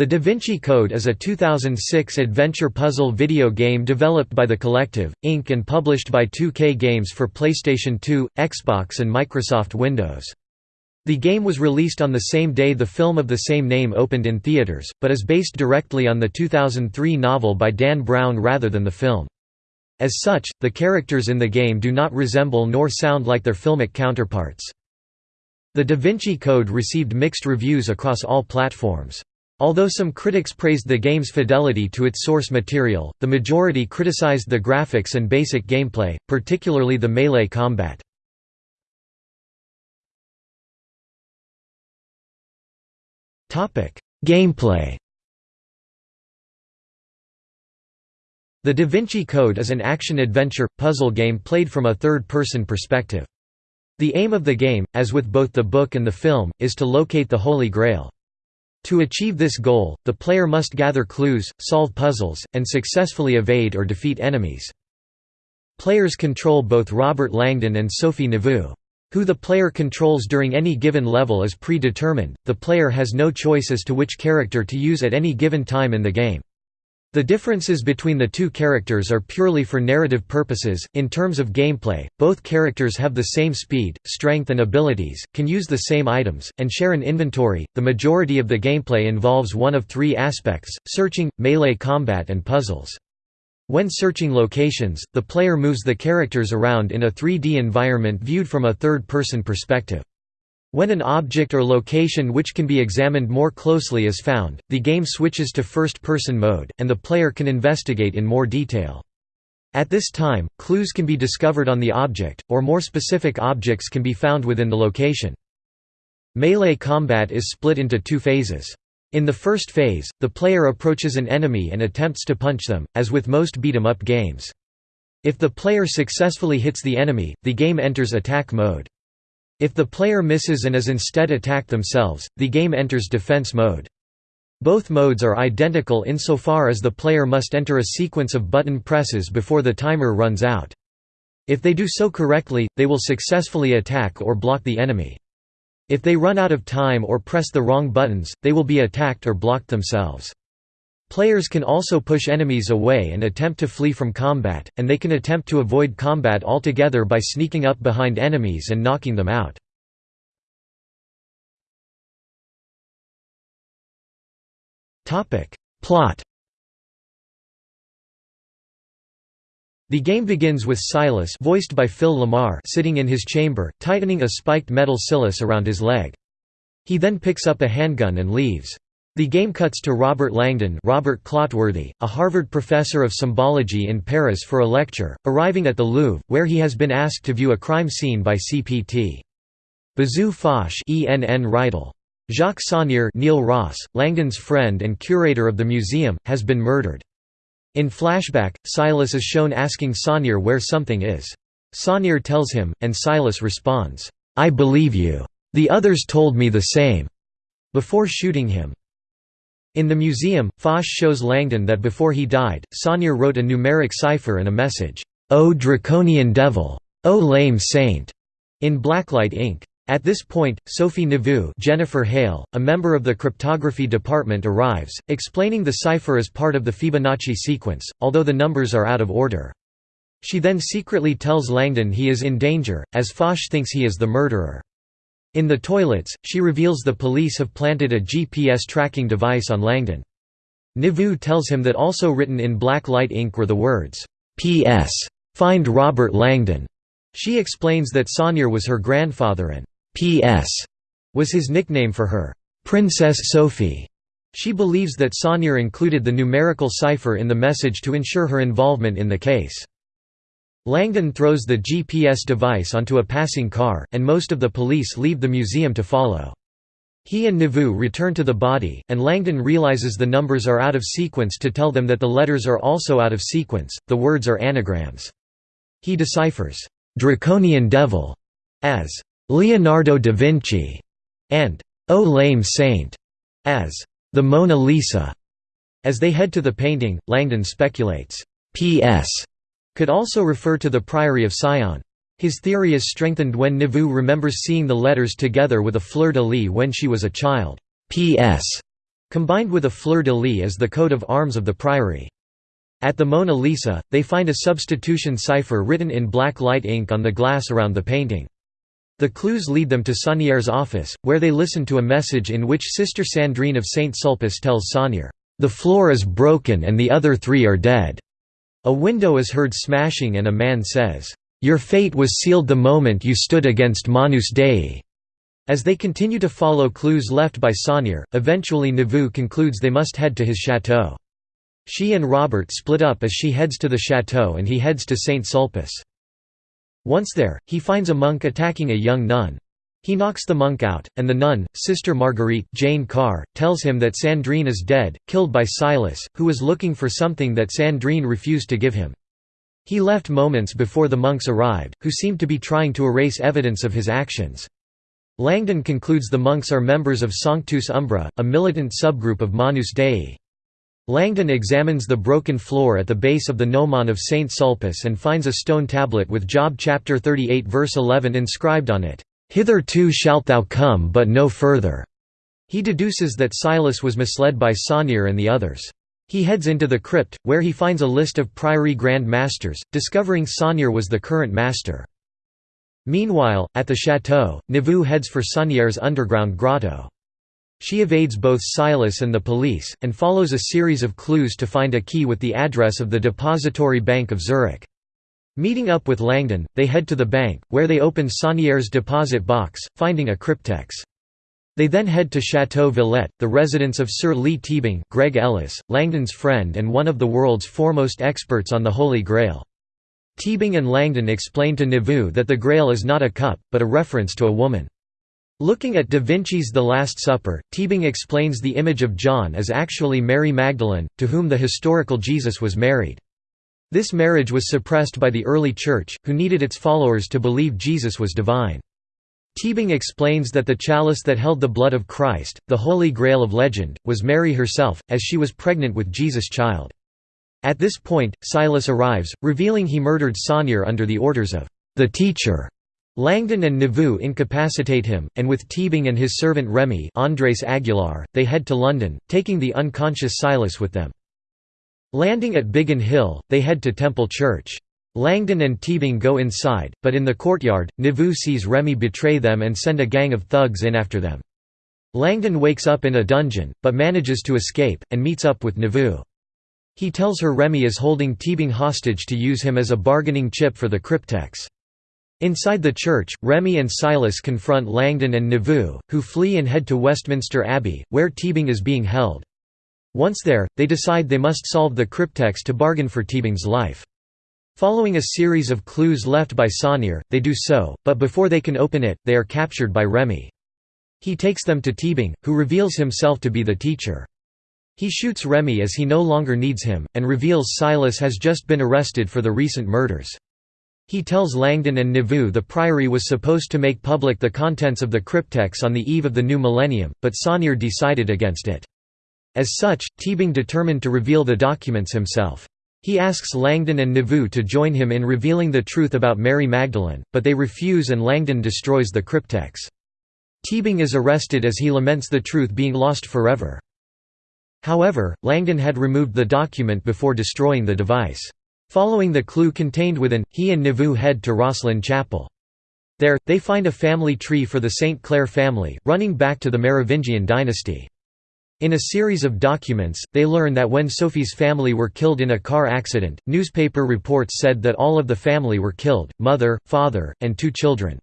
The Da Vinci Code is a 2006 adventure puzzle video game developed by The Collective, Inc. and published by 2K Games for PlayStation 2, Xbox and Microsoft Windows. The game was released on the same day the film of the same name opened in theaters, but is based directly on the 2003 novel by Dan Brown rather than the film. As such, the characters in the game do not resemble nor sound like their filmic counterparts. The Da Vinci Code received mixed reviews across all platforms. Although some critics praised the game's fidelity to its source material, the majority criticized the graphics and basic gameplay, particularly the melee combat. Gameplay The Da Vinci Code is an action-adventure, puzzle game played from a third-person perspective. The aim of the game, as with both the book and the film, is to locate the Holy Grail. To achieve this goal, the player must gather clues, solve puzzles, and successfully evade or defeat enemies. Players control both Robert Langdon and Sophie Neveu. Who the player controls during any given level is predetermined, the player has no choice as to which character to use at any given time in the game. The differences between the two characters are purely for narrative purposes. In terms of gameplay, both characters have the same speed, strength, and abilities, can use the same items, and share an inventory. The majority of the gameplay involves one of three aspects searching, melee combat, and puzzles. When searching locations, the player moves the characters around in a 3D environment viewed from a third person perspective. When an object or location which can be examined more closely is found, the game switches to first-person mode, and the player can investigate in more detail. At this time, clues can be discovered on the object, or more specific objects can be found within the location. Melee combat is split into two phases. In the first phase, the player approaches an enemy and attempts to punch them, as with most beat-em-up games. If the player successfully hits the enemy, the game enters attack mode. If the player misses and is instead attacked themselves, the game enters defense mode. Both modes are identical insofar as the player must enter a sequence of button presses before the timer runs out. If they do so correctly, they will successfully attack or block the enemy. If they run out of time or press the wrong buttons, they will be attacked or blocked themselves. Players can also push enemies away and attempt to flee from combat, and they can attempt to avoid combat altogether by sneaking up behind enemies and knocking them out. Plot The game begins with Silas voiced by Phil LaMarr sitting in his chamber, tightening a spiked metal cilice around his leg. He then picks up a handgun and leaves. The game cuts to Robert Langdon Robert Clotworthy, a Harvard professor of symbology in Paris for a lecture, arriving at the Louvre, where he has been asked to view a crime scene by CPT. Bezu Fache Enn Reitel. Jacques Saunier Neil Ross, Langdon's friend and curator of the museum, has been murdered. In flashback, Silas is shown asking Saunier where something is. Saunier tells him, and Silas responds, "'I believe you. The others told me the same." before shooting him. In the museum, Fache shows Langdon that before he died, Saunier wrote a numeric cipher and a message, "'O draconian devil! O lame saint!' in blacklight ink. At this point, Sophie Neveu Jennifer Hale, a member of the cryptography department arrives, explaining the cipher as part of the Fibonacci sequence, although the numbers are out of order. She then secretly tells Langdon he is in danger, as Fache thinks he is the murderer. In the toilets, she reveals the police have planted a GPS tracking device on Langdon. Neveu tells him that also written in black light ink were the words, "'P.S. Find Robert Langdon'". She explains that Saunier was her grandfather and "'P.S. was his nickname for her, "'Princess Sophie'". She believes that Saunier included the numerical cipher in the message to ensure her involvement in the case. Langdon throws the GPS device onto a passing car, and most of the police leave the museum to follow. He and Neveu return to the body, and Langdon realizes the numbers are out of sequence to tell them that the letters are also out of sequence, the words are anagrams. He deciphers, "'Draconian Devil' as "'Leonardo da Vinci' and "'O Lame Saint' as "'the Mona Lisa'". As they head to the painting, Langdon speculates, "'P.S could also refer to the Priory of Sion. His theory is strengthened when Neveu remembers seeing the letters together with a fleur-de-lis when she was a child. P.S. combined with a fleur-de-lis as the coat of arms of the priory. At the Mona Lisa, they find a substitution cipher written in black light ink on the glass around the painting. The clues lead them to Saunier's office, where they listen to a message in which Sister Sandrine of Saint Sulpice tells Saunier, "'The floor is broken and the other three are dead'". A window is heard smashing and a man says, "'Your fate was sealed the moment you stood against Manus Dei'". As they continue to follow clues left by Saunier, eventually Neveu concludes they must head to his chateau. She and Robert split up as she heads to the chateau and he heads to St. Sulpice. Once there, he finds a monk attacking a young nun. He knocks the monk out, and the nun, Sister Marguerite Jane Carr, tells him that Sandrine is dead, killed by Silas, who was looking for something that Sandrine refused to give him. He left moments before the monks arrived, who seemed to be trying to erase evidence of his actions. Langdon concludes the monks are members of Sanctus Umbra, a militant subgroup of Manus Dei. Langdon examines the broken floor at the base of the gnomon of Saint Sulpice and finds a stone tablet with Job chapter 38 verse 11 inscribed on it, "'Hitherto shalt thou come but no further'". He deduces that Silas was misled by Saunier and the others. He heads into the crypt, where he finds a list of Priory Grand Masters, discovering Saunier was the current master. Meanwhile, at the chateau, Neveu heads for Saunier's underground grotto. She evades both Silas and the police, and follows a series of clues to find a key with the address of the Depository Bank of Zurich. Meeting up with Langdon, they head to the bank, where they open Saunier's deposit box, finding a cryptex. They then head to Chateau Villette, the residence of Sir Leigh Teabing Greg Ellis, Langdon's friend and one of the world's foremost experts on the Holy Grail. Teabing and Langdon explain to Neveu that the Grail is not a cup, but a reference to a woman. Looking at Da Vinci's The Last Supper, Teabing explains the image of John as actually Mary Magdalene, to whom the historical Jesus was married. This marriage was suppressed by the early Church, who needed its followers to believe Jesus was divine. Teabing explains that the chalice that held the blood of Christ, the Holy Grail of legend, was Mary herself, as she was pregnant with Jesus' child. At this point, Silas arrives, revealing he murdered Saunier under the orders of the teacher. Langdon and Neveu incapacitate him, and with Teabing and his servant Remy Andres Aguilar, they head to London, taking the unconscious Silas with them. Landing at Biggin Hill, they head to Temple Church. Langdon and Teabing go inside, but in the courtyard, Neveu sees Remy betray them and send a gang of thugs in after them. Langdon wakes up in a dungeon, but manages to escape, and meets up with Neveu. He tells her Remy is holding Teabing hostage to use him as a bargaining chip for the cryptex. Inside the church, Remy and Silas confront Langdon and Neveu, who flee and head to Westminster Abbey, where Teabing is being held. Once there, they decide they must solve the cryptex to bargain for Teabing's life. Following a series of clues left by Saunier, they do so, but before they can open it, they are captured by Remy. He takes them to Teabing, who reveals himself to be the teacher. He shoots Remy as he no longer needs him, and reveals Silas has just been arrested for the recent murders. He tells Langdon and Neveu the Priory was supposed to make public the contents of the cryptex on the eve of the new millennium, but Saunier decided against it. As such, Teabing determined to reveal the documents himself. He asks Langdon and Neveu to join him in revealing the truth about Mary Magdalene, but they refuse and Langdon destroys the cryptex. Teabing is arrested as he laments the truth being lost forever. However, Langdon had removed the document before destroying the device. Following the clue contained within, he and Neveu head to Rosslyn Chapel. There, they find a family tree for the St. Clair family, running back to the Merovingian dynasty. In a series of documents, they learn that when Sophie's family were killed in a car accident, newspaper reports said that all of the family were killed, mother, father, and two children.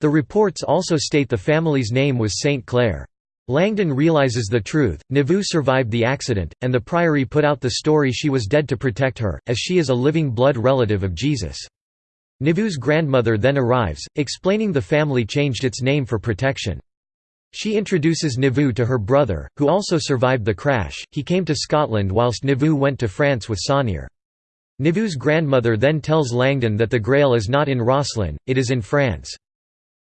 The reports also state the family's name was St. Clair. Langdon realizes the truth, Neveu survived the accident, and the Priory put out the story she was dead to protect her, as she is a living blood relative of Jesus. Neveu's grandmother then arrives, explaining the family changed its name for protection. She introduces Neveu to her brother, who also survived the crash. He came to Scotland whilst Neveu went to France with Saunier. Neveu's grandmother then tells Langdon that the Grail is not in Rosslyn, it is in France.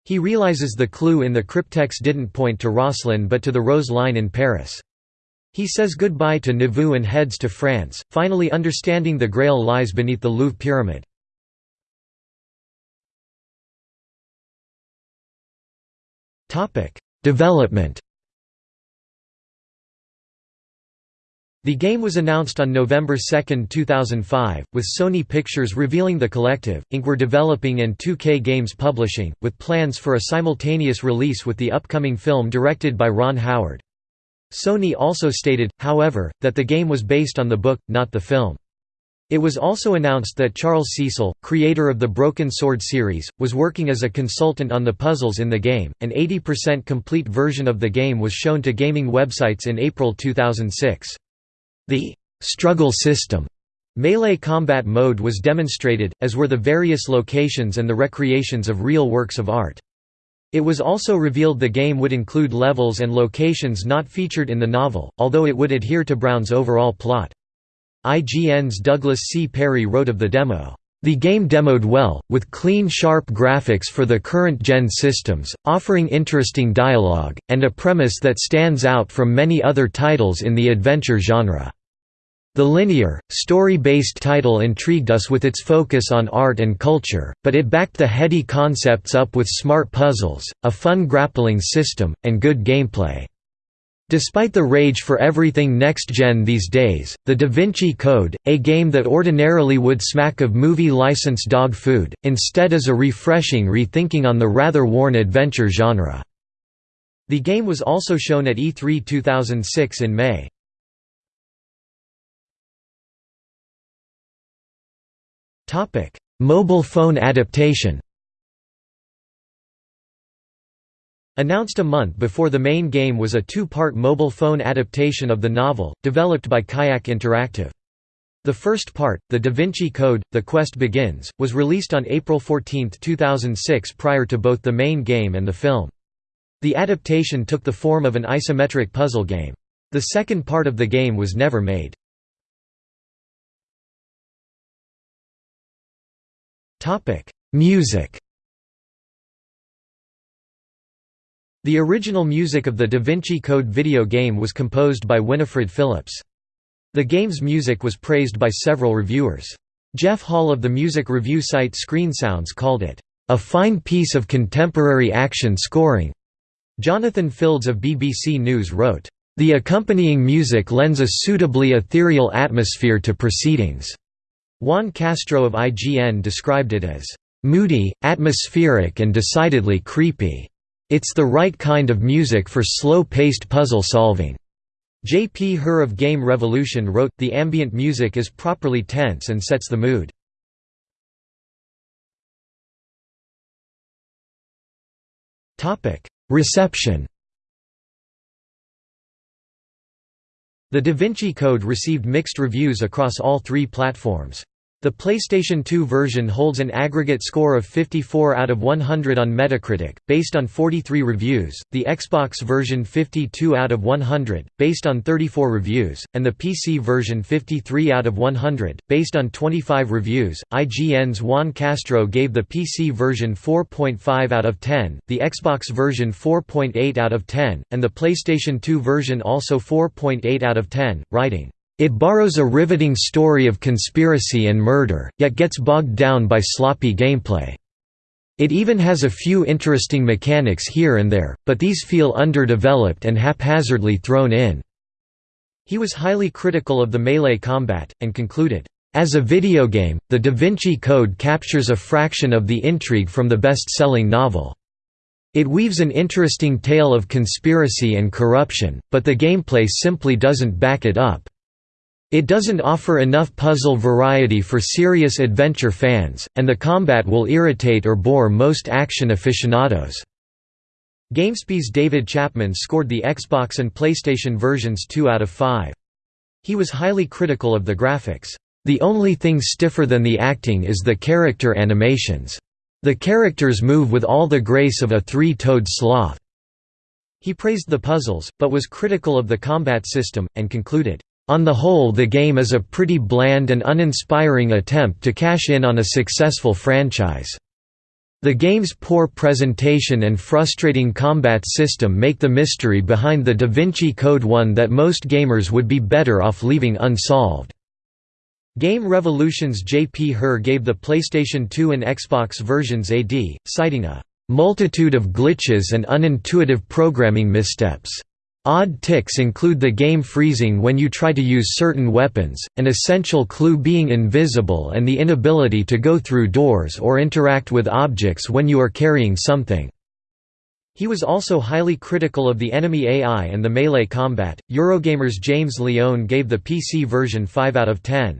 He realizes the clue in the cryptex didn't point to Rosslyn but to the Rose Line in Paris. He says goodbye to Neveu and heads to France, finally understanding the Grail lies beneath the Louvre Pyramid. Development The game was announced on November 2, 2005, with Sony Pictures revealing the Collective, Inc. were developing and 2K Games publishing, with plans for a simultaneous release with the upcoming film directed by Ron Howard. Sony also stated, however, that the game was based on the book, not the film. It was also announced that Charles Cecil, creator of the Broken Sword series, was working as a consultant on the puzzles in the game. An 80% complete version of the game was shown to gaming websites in April 2006. The struggle system melee combat mode was demonstrated, as were the various locations and the recreations of real works of art. It was also revealed the game would include levels and locations not featured in the novel, although it would adhere to Brown's overall plot. IGN's Douglas C. Perry wrote of the demo, "...the game demoed well, with clean sharp graphics for the current-gen systems, offering interesting dialogue, and a premise that stands out from many other titles in the adventure genre." The linear, story-based title intrigued us with its focus on art and culture, but it backed the heady concepts up with smart puzzles, a fun grappling system, and good gameplay. Despite the rage for everything next-gen these days, the Da Vinci Code, a game that ordinarily would smack of movie license dog food, instead is a refreshing rethinking on the rather worn adventure genre. The game was also shown at E3 2006 in May. Mobile phone adaptation Announced a month before the main game was a two-part mobile phone adaptation of the novel, developed by Kayak Interactive. The first part, The Da Vinci Code, The Quest Begins, was released on April 14, 2006 prior to both the main game and the film. The adaptation took the form of an isometric puzzle game. The second part of the game was never made. Music The original music of the Da Vinci Code video game was composed by Winifred Phillips. The game's music was praised by several reviewers. Jeff Hall of the music review site ScreenSounds called it, "...a fine piece of contemporary action scoring." Jonathan Fields of BBC News wrote, "...the accompanying music lends a suitably ethereal atmosphere to proceedings." Juan Castro of IGN described it as, "...moody, atmospheric and decidedly creepy." It's the right kind of music for slow-paced puzzle solving. J. P. Hurh of Game Revolution wrote, the ambient music is properly tense and sets the mood. Reception The Da Vinci Code received mixed reviews across all three platforms. The PlayStation 2 version holds an aggregate score of 54 out of 100 on Metacritic, based on 43 reviews, the Xbox version 52 out of 100, based on 34 reviews, and the PC version 53 out of 100, based on 25 reviews. IGN's Juan Castro gave the PC version 4.5 out of 10, the Xbox version 4.8 out of 10, and the PlayStation 2 version also 4.8 out of 10, writing, it borrows a riveting story of conspiracy and murder, yet gets bogged down by sloppy gameplay. It even has a few interesting mechanics here and there, but these feel underdeveloped and haphazardly thrown in." He was highly critical of the melee combat, and concluded, "...as a video game, the Da Vinci Code captures a fraction of the intrigue from the best-selling novel. It weaves an interesting tale of conspiracy and corruption, but the gameplay simply doesn't back it up." It doesn't offer enough puzzle variety for serious adventure fans, and the combat will irritate or bore most action aficionados. GameSpy's David Chapman scored the Xbox and PlayStation versions 2 out of 5. He was highly critical of the graphics. The only thing stiffer than the acting is the character animations. The characters move with all the grace of a three-toed sloth. He praised the puzzles, but was critical of the combat system, and concluded, on the whole the game is a pretty bland and uninspiring attempt to cash in on a successful franchise. The game's poor presentation and frustrating combat system make the mystery behind the Da Vinci Code one that most gamers would be better off leaving unsolved. Game Revolution's J.P. Hurh gave the PlayStation 2 and Xbox versions AD, citing a "...multitude of glitches and unintuitive programming missteps." Odd ticks include the game freezing when you try to use certain weapons, an essential clue being invisible and the inability to go through doors or interact with objects when you are carrying something. He was also highly critical of the enemy AI and the melee combat. Eurogamer's James Leone gave the PC version 5 out of 10.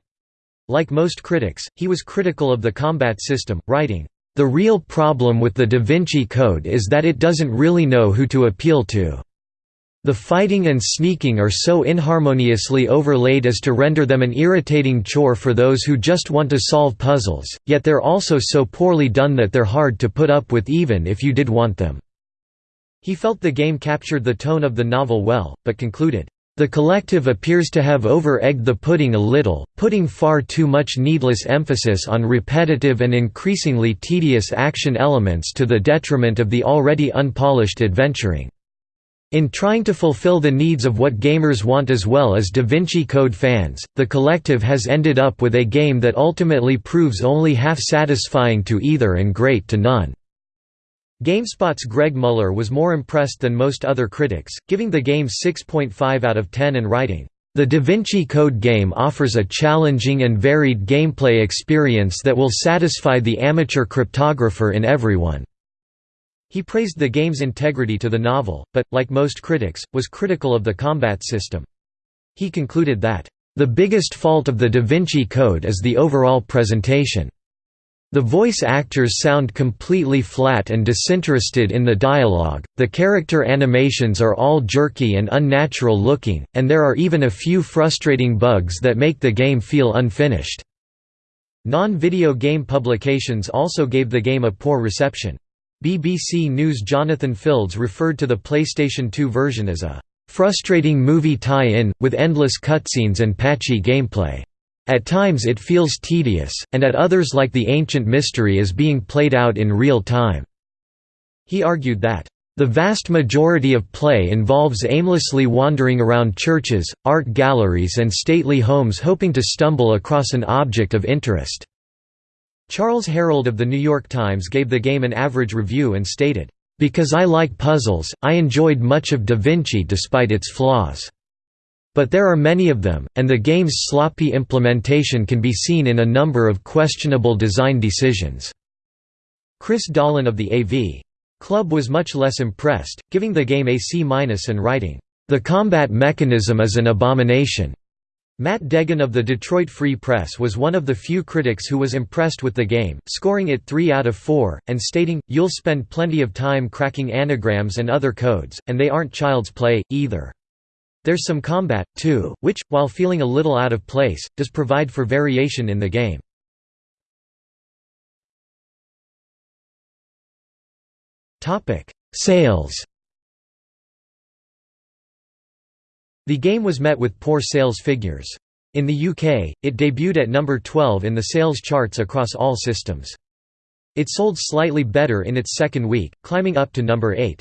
Like most critics, he was critical of the combat system, writing, The real problem with the Da Vinci Code is that it doesn't really know who to appeal to. The fighting and sneaking are so inharmoniously overlaid as to render them an irritating chore for those who just want to solve puzzles, yet they're also so poorly done that they're hard to put up with even if you did want them." He felt the game captured the tone of the novel well, but concluded, "...the collective appears to have over-egged the pudding a little, putting far too much needless emphasis on repetitive and increasingly tedious action elements to the detriment of the already unpolished adventuring." In trying to fulfill the needs of what gamers want as well as Da Vinci Code fans, the collective has ended up with a game that ultimately proves only half satisfying to either and great to none. GameSpot's Greg Mueller was more impressed than most other critics, giving the game 6.5 out of 10 and writing, "...the Da Vinci Code game offers a challenging and varied gameplay experience that will satisfy the amateur cryptographer in everyone." He praised the game's integrity to the novel, but, like most critics, was critical of the combat system. He concluded that, "...the biggest fault of the Da Vinci Code is the overall presentation. The voice actors sound completely flat and disinterested in the dialogue, the character animations are all jerky and unnatural looking, and there are even a few frustrating bugs that make the game feel unfinished." Non-video game publications also gave the game a poor reception. BBC News' Jonathan Fields referred to the PlayStation 2 version as a "...frustrating movie tie-in, with endless cutscenes and patchy gameplay. At times it feels tedious, and at others like the ancient mystery is being played out in real time." He argued that, "...the vast majority of play involves aimlessly wandering around churches, art galleries and stately homes hoping to stumble across an object of interest." Charles Herold of The New York Times gave the game an average review and stated, "...because I like puzzles, I enjoyed much of Da Vinci despite its flaws. But there are many of them, and the game's sloppy implementation can be seen in a number of questionable design decisions." Chris Dahlen of the AV Club was much less impressed, giving the game a C- and writing, "...the combat mechanism is an abomination." Matt Degen of the Detroit Free Press was one of the few critics who was impressed with the game, scoring it 3 out of 4, and stating, You'll spend plenty of time cracking anagrams and other codes, and they aren't child's play, either. There's some combat, too, which, while feeling a little out of place, does provide for variation in the game. Sales The game was met with poor sales figures. In the UK, it debuted at number 12 in the sales charts across all systems. It sold slightly better in its second week, climbing up to number 8.